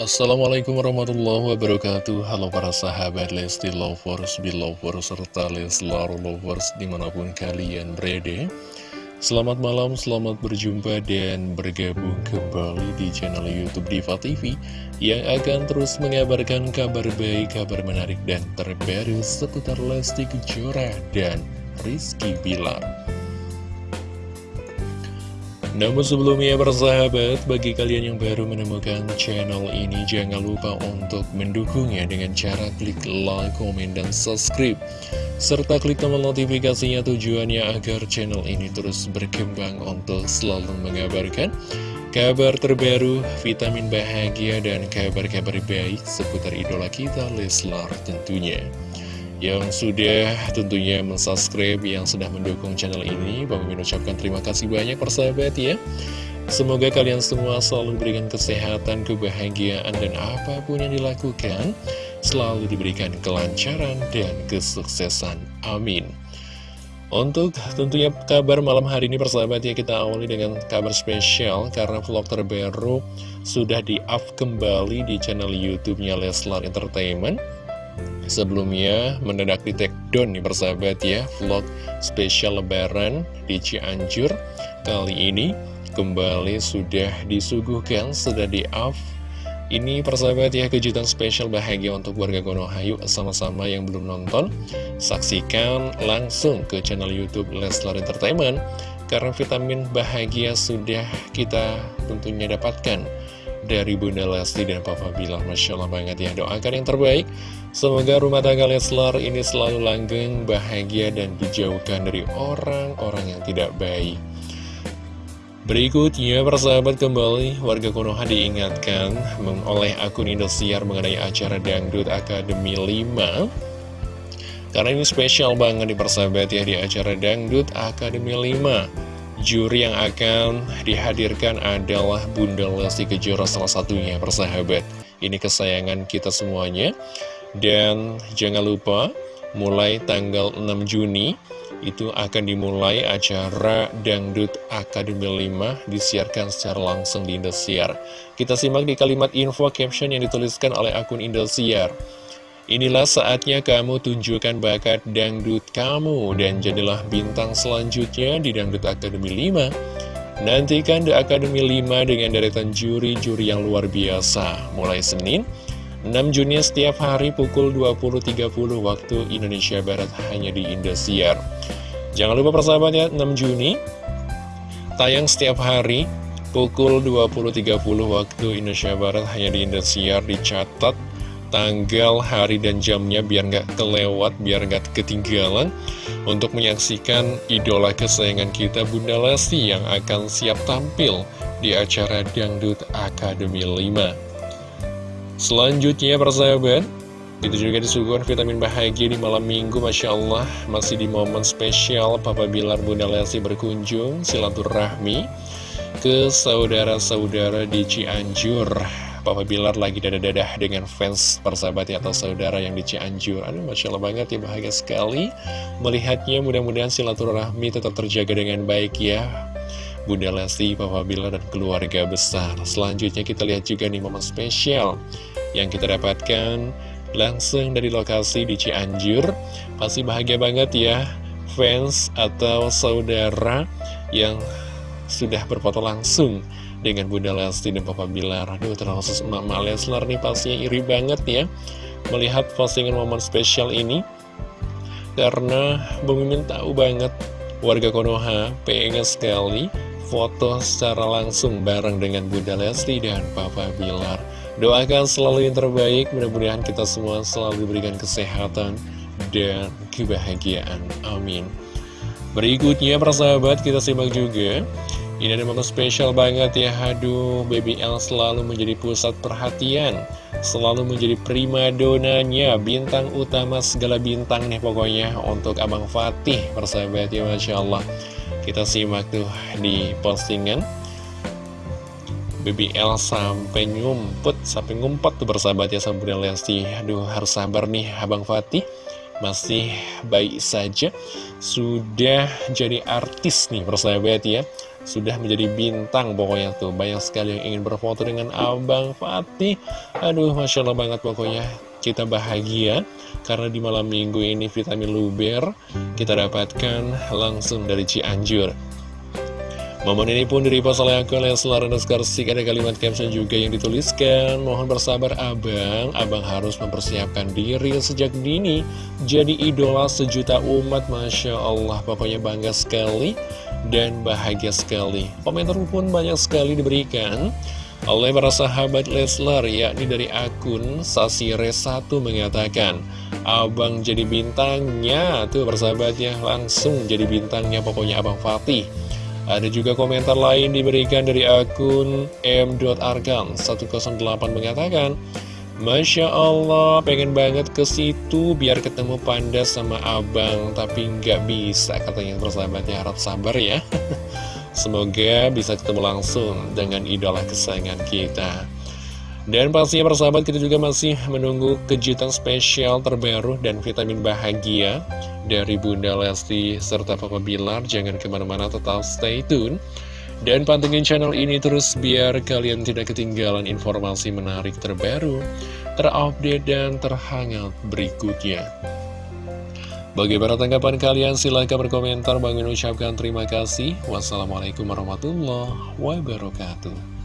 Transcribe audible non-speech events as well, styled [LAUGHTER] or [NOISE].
Assalamualaikum warahmatullahi wabarakatuh. Halo para sahabat Lesti Lovers, Belovers, serta Leslar Lovers di mana pun kalian berada. Selamat malam, selamat berjumpa dan bergabung kembali di channel Youtube Diva TV Yang akan terus mengabarkan kabar baik, kabar menarik dan terbaru seputar Lesti Kejora dan Rizky Bilar namun sebelumnya bersahabat, bagi kalian yang baru menemukan channel ini jangan lupa untuk mendukungnya dengan cara klik like, komen, dan subscribe. Serta klik tombol notifikasinya tujuannya agar channel ini terus berkembang untuk selalu mengabarkan kabar terbaru, vitamin bahagia, dan kabar-kabar baik seputar idola kita Leslar tentunya yang sudah tentunya mensubscribe, yang sudah mendukung channel ini. Bang Mimin ucapkan terima kasih banyak persahabat ya. Semoga kalian semua selalu diberikan kesehatan, kebahagiaan, dan apa pun yang dilakukan selalu diberikan kelancaran dan kesuksesan. Amin. Untuk tentunya kabar malam hari ini persahabat ya kita awali dengan kabar spesial karena vlog terbaru sudah di-up kembali di channel YouTube-nya Leslar Entertainment. Sebelumnya mendadak di take down nih persahabat ya Vlog spesial lebaran di Cianjur. Kali ini kembali sudah disuguhkan, sudah di off Ini persahabat ya kejutan spesial bahagia untuk warga Konohayu Sama-sama yang belum nonton. Saksikan langsung ke channel Youtube Leslar Entertainment Karena vitamin bahagia sudah kita tentunya dapatkan dari Bunda Lesti dan Papa Bilar Masya Allah banget ya Doakan yang terbaik. Semoga rumah tangga Leslar ini selalu langgeng, bahagia, dan dijauhkan dari orang-orang yang tidak baik. Berikutnya, persahabat kembali, warga Konoha diingatkan oleh akun Indosiar mengenai acara Dangdut Akademi 5 Karena ini spesial banget di persahabat ya di acara Dangdut Akademi 5 Juri yang akan dihadirkan adalah Bunda Lesti Kejora salah satunya persahabat Ini kesayangan kita semuanya Dan jangan lupa mulai tanggal 6 Juni itu akan dimulai acara Dangdut Akademi 5 disiarkan secara langsung di Indosiar. Kita simak di kalimat info caption yang dituliskan oleh akun Indosiar. Inilah saatnya kamu tunjukkan bakat dangdut kamu dan jadilah bintang selanjutnya di Dangdut Akademi 5. Nantikan The Akademi 5 dengan deretan juri-juri yang luar biasa. Mulai Senin, 6 Juni setiap hari pukul 20.30 waktu Indonesia Barat hanya di Indosiar. Jangan lupa persahabat ya, 6 Juni tayang setiap hari pukul 20.30 waktu Indonesia Barat hanya di Indosiar dicatat tanggal, hari, dan jamnya biar nggak kelewat, biar nggak ketinggalan untuk menyaksikan idola kesayangan kita Bunda Lesti yang akan siap tampil di acara Dangdut Akademi 5. Selanjutnya persahabat, itu juga disuguhkan vitamin bahagia di malam minggu Masya Allah Masih di momen spesial Papa Bilar Bunda Lesti berkunjung silaturahmi Ke saudara-saudara di Cianjur Papa Bilar lagi dadah-dadah dengan fans persahabat ya atau saudara yang di Cianjur. Aduh Masya Allah banget ya bahagia sekali Melihatnya. Mudah-mudahan silaturahmi tetap terjaga dengan baik ya. Bunda Lesti, Papa Bilar, dan keluarga besar. Selanjutnya kita lihat juga nih momen spesial Yang kita dapatkan langsung dari lokasi di Cianjur. Pasti bahagia banget ya Fans atau saudara yang sudah berfoto langsung dengan Bunda Lesti dan Papa Bilar. Aduh, terkhusus Mama Leslar nih pastinya iri banget ya melihat postingan momen spesial ini. Karena Bang Mimin tahu banget warga Konoha pengen sekali foto secara langsung bareng dengan Bunda Lesti dan Papa Bilar. Doakan selalu yang terbaik, mudah-mudahan kita semua selalu diberikan kesehatan dan kebahagiaan. Amin. Berikutnya, persahabat, kita simak juga ini ada momen spesial banget ya. Aduh, Baby L selalu menjadi pusat perhatian. Selalu menjadi prima donanya Bintang utama segala bintang nih pokoknya Untuk Abang Fatih Persahabat ya Masya Allah. Kita simak tuh di postingan. Baby L sampai ngumpet Sampai ngumpet tuh persahabat ya Sampai Lesti Aduh harus sabar nih Abang Fatih. Masih baik saja. Sudah jadi artis nih persahabat ya sudah menjadi bintang pokoknya tuh. Banyak sekali yang ingin berfoto dengan Abang Fatih. Aduh Masya Allah banget pokoknya. Kita bahagia karena di malam minggu ini vitamin luber kita dapatkan langsung dari Cianjur Momen ini pun direpost oleh akun Leslar underscore Ada kalimat caption juga yang dituliskan. Mohon bersabar abang. Abang harus mempersiapkan diri sejak dini. Jadi idola sejuta umat Masya Allah. Pokoknya bangga sekali Dan bahagia sekali. Komentar pun banyak sekali diberikan oleh para sahabat Leslar yakni dari akun Sasire1 mengatakan Abang jadi bintangnya. Tuh persahabatnya langsung jadi bintangnya pokoknya Abang Fatih ada juga komentar lain diberikan dari akun m.arkan108 mengatakan Masya Allah, pengen banget ke situ biar ketemu panda sama abang, tapi nggak bisa katanya persahabatnya harap sabar ya. [LAUGHS] Semoga bisa ketemu langsung dengan idola kesayangan kita. Dan pastinya persahabat kita juga masih menunggu kejutan spesial terbaru dan vitamin bahagia dari Bunda Lesti serta Papa Bilar. Jangan ke mana-mana tetap stay tune. Dan pantengin channel ini terus biar kalian tidak ketinggalan informasi menarik terbaru, terupdate dan terhangat berikutnya. Bagaimana tanggapan kalian? Silahkan berkomentar. Bang ucapkan terima kasih. Wassalamualaikum warahmatullahi wabarakatuh.